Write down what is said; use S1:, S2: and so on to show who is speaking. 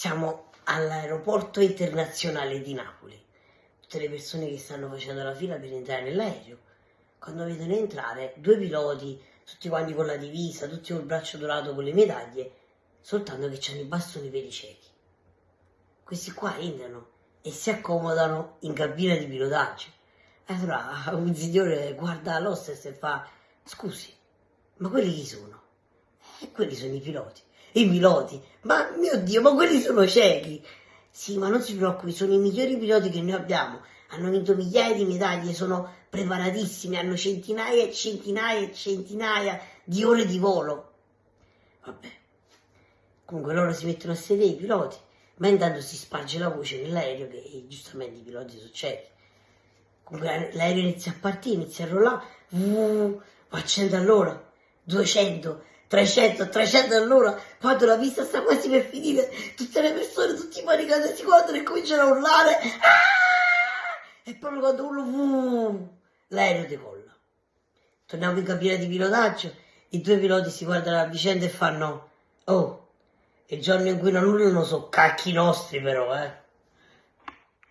S1: Siamo all'aeroporto internazionale di Napoli. Tutte le persone che stanno facendo la fila per entrare nell'aereo, quando vedono entrare due piloti, tutti quanti con la divisa, tutti col braccio dorato con le medaglie, soltanto che hanno i bastoni per i ciechi. Questi qua entrano e si accomodano in cabina di pilotaggio. Allora un signore guarda l'hostess e fa, scusi, ma quelli chi sono? E quelli sono i piloti. I piloti? Ma mio Dio, ma quelli sono ciechi. Sì, ma non si preoccupi, sono i migliori piloti che noi abbiamo. Hanno vinto migliaia di medaglie, sono preparatissimi, hanno centinaia e centinaia e centinaia di ore di volo. Vabbè. Comunque loro si mettono a sedere i piloti, ma intanto si sparge la voce nell'aereo che giustamente i piloti sono ciechi. Comunque l'aereo inizia a partire, inizia a rollare, uh, a 100 all'ora, 200, 300, 300 all'ora, quando la pista sta quasi per finire, tutte le persone, tutti i panicati si guardano e cominciano a urlare, ah! e proprio quando urlo, l'aereo decolla. Torniamo in cabina di pilotaggio, i due piloti si guardano a vicenda e fanno, oh, il giorno in cui non urlano sono cacchi nostri però, eh.